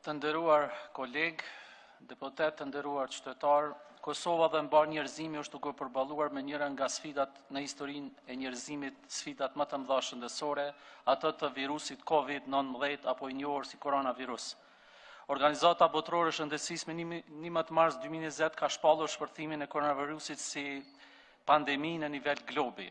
Të nderuar kolegë deputetë, të nderuar qytetarë, Kosova dhe mbarë njerëzimi është duke përballuar me njëra nga sfidat në historinë e njerëzimit, sfidat më të mëdha shëndetësore, atë të virusit COVID-19 apo i njohur si koronavirus. Organizata Botërore e Shëndetësisë me 11 mars 2020 ka shpallur shpërthimin e koronavirusit si pandemi në nivel globi.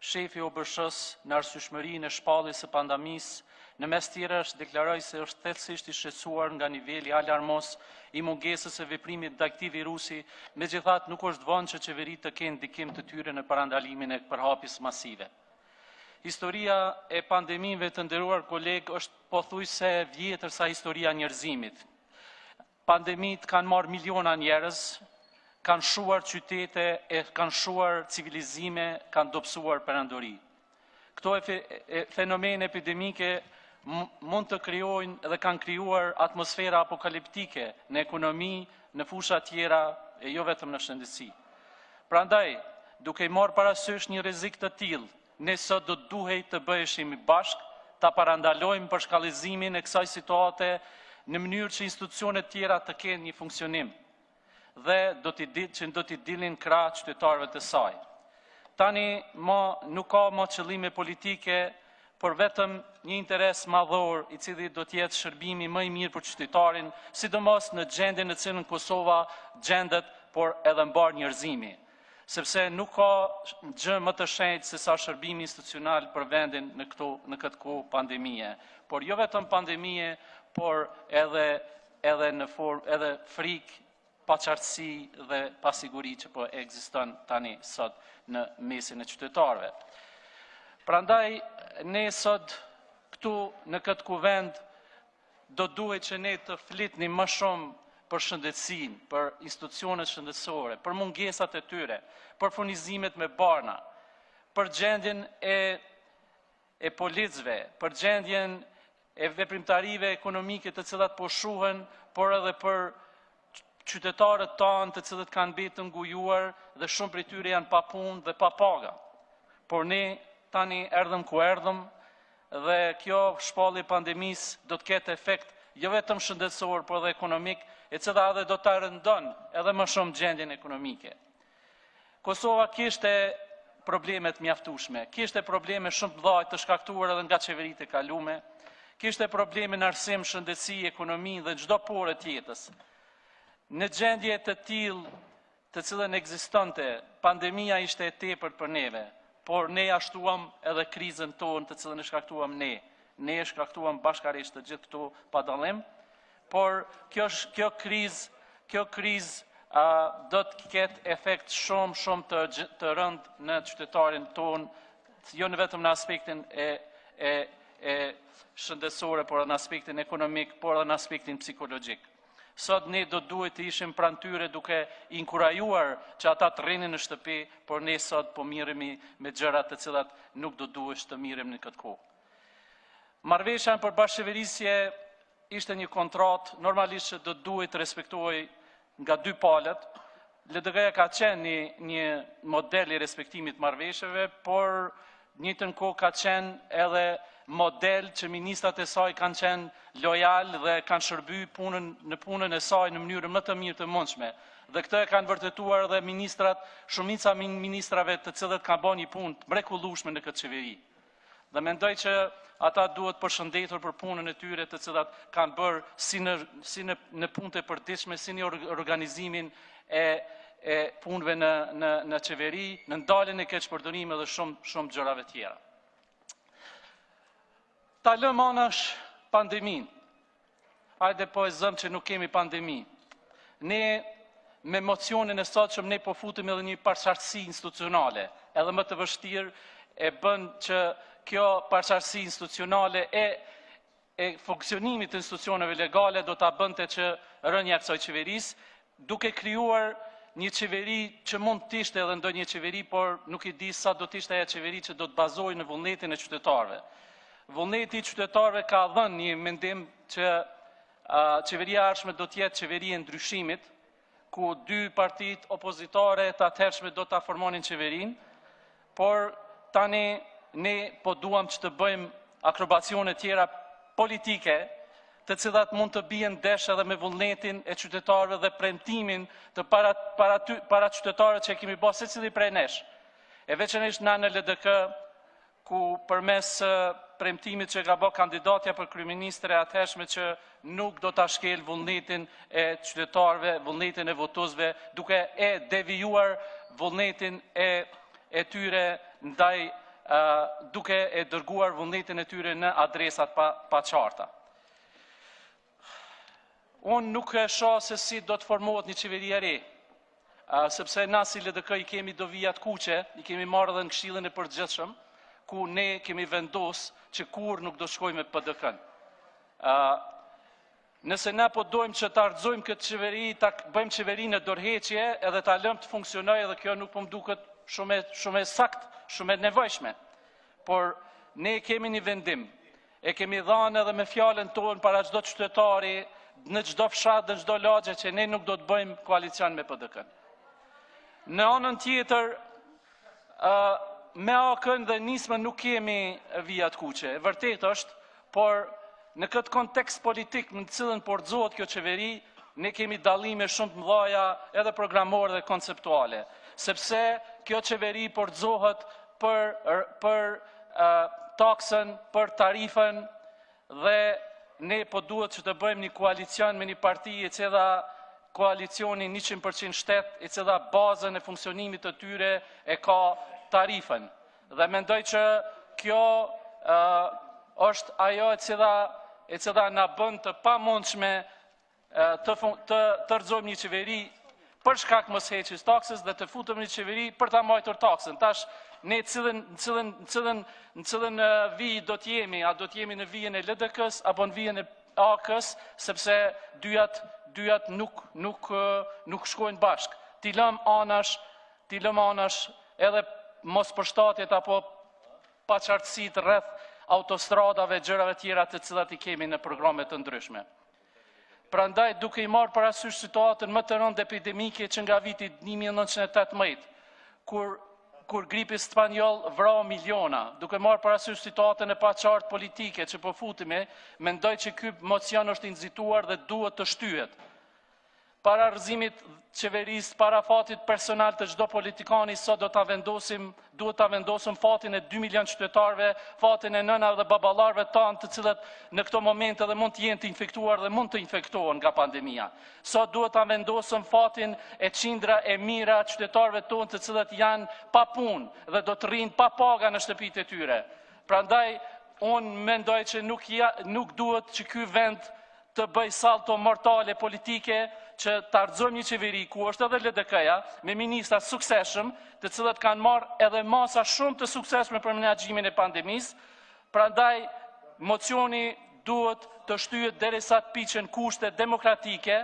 Shefi i OBSH-së, në arsyeshmërinë e shpalljes së pandemisë, në mes tjerash deklaroi se është thellësisht i shqetësuar nga niveli alarmos i mungesës së veprimit ndaj këtij virusi, megjithatë nuk është vonë që qeveritë të kenë ndikim të tyre në parandalimin e përhapjes masive. Historia e pandemive të nderuar kolegë është pothuajse e vjetër sa historia e njerëzimit. Pandemitë kanë marrë miliona njerëz, kanë shuar qytete e kanë shuar civilizime, kanë dobësuar perandori. Këto fenomene epidemike mund të krijojnë dhe kanë krijuar atmosfera apokaliptike në ekonomi, në fusha tjera e jo vetëm në shëndetësi. Prandaj, duke i marrë parasysh një rrezik të tillë, Ne sot do të duhej të bëheshim bashkë, ta parandalojmë përshkallëzimin e kësaj situate në mënyrë që institucionet tjera të kenë një funksionim dhe do t'i, që do t'i dilnin krah qytetarëve të saj. Tani nuk ka ma qëllime politike, por vetëm një interes madhor i cili do të jetë shërbimi më i mirë për qytetarin, sidomos në gjendjen në cilën Kosova gjendet, por edhe mbarë njerëzimi. Sepse nuk ka gjë më të shenjtë sesa shërbimi institucional për vendin në këto në këtë kohë pandemie, por jo vetëm pandemie, por edhe edhe në formë edhe frikë, paqartësi dhe pasiguri që po ekziston tani sot në mesin e qytetarëve. Prandaj ne sot këtu në këtë kuvend Do duhet që ne të flitnim më shumë për shëndetësinë, për institucionet shëndetësore, për mungesat e tyre, për furnizimet me barna, për gjendjen e e policëve, për gjendjen e veprimtarive ekonomike të cilat po shuhen, por edhe për qytetarët tanë të cilët kanë mbetë të ngujuar dhe shumë prej tyre janë pa punë dhe pa paga. Por ne tani erdhëm ku erdhëm dhe kjo shpallje e pandemisë do të ketë efekt jo vetëm shëndetësor, por edhe ekonomik, e cila edhe do ta rëndon edhe më shumë gjendjen ekonomike. Kosova kishte probleme të mjaftushme, kishte probleme shumë të mëdha të shkaktuar edhe nga qeveritë e kalume, kishte probleme në arsim, shëndetësi, ekonomi dhe çdo pore të jetës. Në gjendje të tillë, të cilën ekzistonte, pandemia ishte e tepërt për neve, por ne ia shtuam edhe krizën tonë të cilën e shkaktuam ne. Ne e shkaktuam bashkërisht të gjithë këtu pa dallim. Por kjo kjo krizë, kjo krizë do të ketë efekt shumë shumë të të rëndë në qytetarin tonë, jo në vetëm në aspektin e e e shëndetësore, por edhe në aspektin ekonomik, por edhe në aspektin psikologjik. Sot ne do duhet të ishim pranë tyre duke inkurajuar që ata të rrinin në shtëpi, por ne sot po mirremi me gjëra të cilat nuk do duhesh të mirremi në këtë kohë. Marrëveshja për bashkëqeverisje ishte një kontratë normalisht që do të duhej të respektohej nga dy palët. LDK-ja ka qenë një, një model i respektimit të marrëveshjeve, por njëjtën kohë ka qenë edhe model që ministrat e saj kanë qenë lojalë dhe kanë shërby punën, në punën e saj në mënyrën më të mirë të mundshme. Dhe këtë e kanë vërtetuar edhe ministrat, shumica e ministrave të cilët kanë bo një punë të mrekullushme në këtë qeveri. Dhe mendoj që ata duhet përshëndetur për punën e tyre të cilat kanë bërë si në, si në, në punët e përditshme, si në organizimin e, e punëve në, në, në qeveri, në ndaljen e keqpërdorimeve dhe shumë, shumë gjërave tjera. Ta lëmë anash pandeminë, Hajde po e zëmë që nuk kemi pandemi. Ne me mocionin e sotshëm ne po futim edhe një paqartësi institucionale, edhe më të vështirë e bën që kjo paqartësi institucionale e e funksionimit të institucioneve legale do ta bënte që rënia e kësaj qeverisë duke krijuar një qeveri që mund të ishte edhe ndonjë qeveri, por nuk e di sa do të ishte ajo qeveri që do të bazohej në vullnetin e qytetarëve. Vullneti i qytetarëve ka dhënë një mendim që uh, qeveria e ardhshme do të jetë qeveri e ndryshimit, ku dy partitë opozitare të atëhershme do ta formonin qeverinë, Por tani ne po duam që të bëjmë akrobacione tjera politike, të cilat mund të bien ndesh edhe me vullnetin e qytetarëve dhe premtimin të para, para, ty, para qytetarët që e kemi bërë secili prej nesh. E veçanërisht na në LDK, ku përmes premtimit që ka bërë kandidatja për kryeministre e atëhershme që nuk do ta shkel vullnetin e qytetarëve, vullnetin e votuesve, duke e devijuar vullnetin e e tyre ndaj duke e dërguar vullnetin e tyre në adresat pa pa qarta. Unë nuk e shoh se si do të formohet një qeveri e re, sepse na si LDK i kemi do vijat kuqe, i kemi marrë edhe në këshillin e përgjithshëm, ku ne kemi vendos që kurrë nuk do shkojmë me PDK-në. Nëse ne po dojmë që ta rrëzojmë këtë qeveri, ta bëjmë qeveri në dorheqje edhe ta lëmë të funksionojë edhe kjo nuk po më duket shumë, shumë e sakt, shumë e nevojshme. Por ne kemi një vendim, e kemi dhanë edhe me fjalën tonë para çdo qytetari, në çdo fshat dhe çdo lagje që ne nuk do të bëjmë koalicion me PDK-në. Në anën tjetër, me AAK-në dhe Nismën nuk kemi vijat kuqe. E vërtetë është, por në këtë kontekst politik në të cilin po rrëzohet kjo qeveri, ne kemi dallime shumë të mëdhaja edhe programore dhe konceptuale. Sepse kjo qeveri po rrëzohet për, për uh, taksën, për tarifën, Dhe ne po duhet që të bëjmë një koalicion me një parti e cila koalicioni 100% shtet, e cila bazën e funksionimit të tyre e ka tarifën. Dhe mendoj që kjo është ajo e cila e cila na bën të pamundshme të të të rrëzojmë një qeveri për shkak mosheqjes taksës dhe të futemi në një qeveri për ta mbajtur taksën. Tash në cilën cilën cilën cilën vijë do të jemi, a do të jemi në vijën e LDK-s apo në vijën e AAK-s, sepse dyjat dyjat nuk nuk nuk shkojnë bashk. T'i lëmë anash, t'i lëmë anash edhe mospërshtatjet apo paqartësitë rreth autostradave, gjërave tjera të cilat i kemi në programe të ndryshme. Prandaj, duke i marrë parasysh situatën më të rëndë epidemike që nga viti 1918, kur kur gripi spanjoll vra miliona, duke marrë parasysh situatën e paqartë politike që po futemi, mendoj që ky mocion është i nxituar dhe duhet të shtyhet. Para rrëzimit qeverisë, para fatit personal të çdo politikani, sot do ta vendosim, duhet ta vendosim fatin e 2 milion qytetarëve, fatin e nënave dhe baballarëve tanë, të cilët në këto momente edhe mund të jenë të infektuar dhe mund të infektohen nga pandemia. Sot duhet ta vendosim fatin e qindra e mijëra qytetarëve tonë, të cilët janë pa punë dhe do të rrinë pa paga në shtëpitë e tyre. Prandaj unë mendoj që nuk ja, nuk duhet që ky vend të bëjë salto mortale politike që ta rrëzojmë një qeveri ku është edhe LDK-ja me ministra të suksesshëm të cilët kanë marrë edhe masa shumë të suksesshme për menaxhimin e pandemisë, prandaj mocioni duhet të shtyhet derisa të piqen kushte demokratike,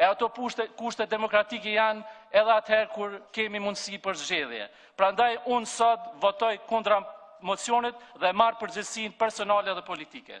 e ato kushte demokratike janë edhe atëherë kur kemi mundësi për zgjedhje. Prandaj unë sot votoj kundra mocionit dhe marr përgjegjësinë personale dhe politike.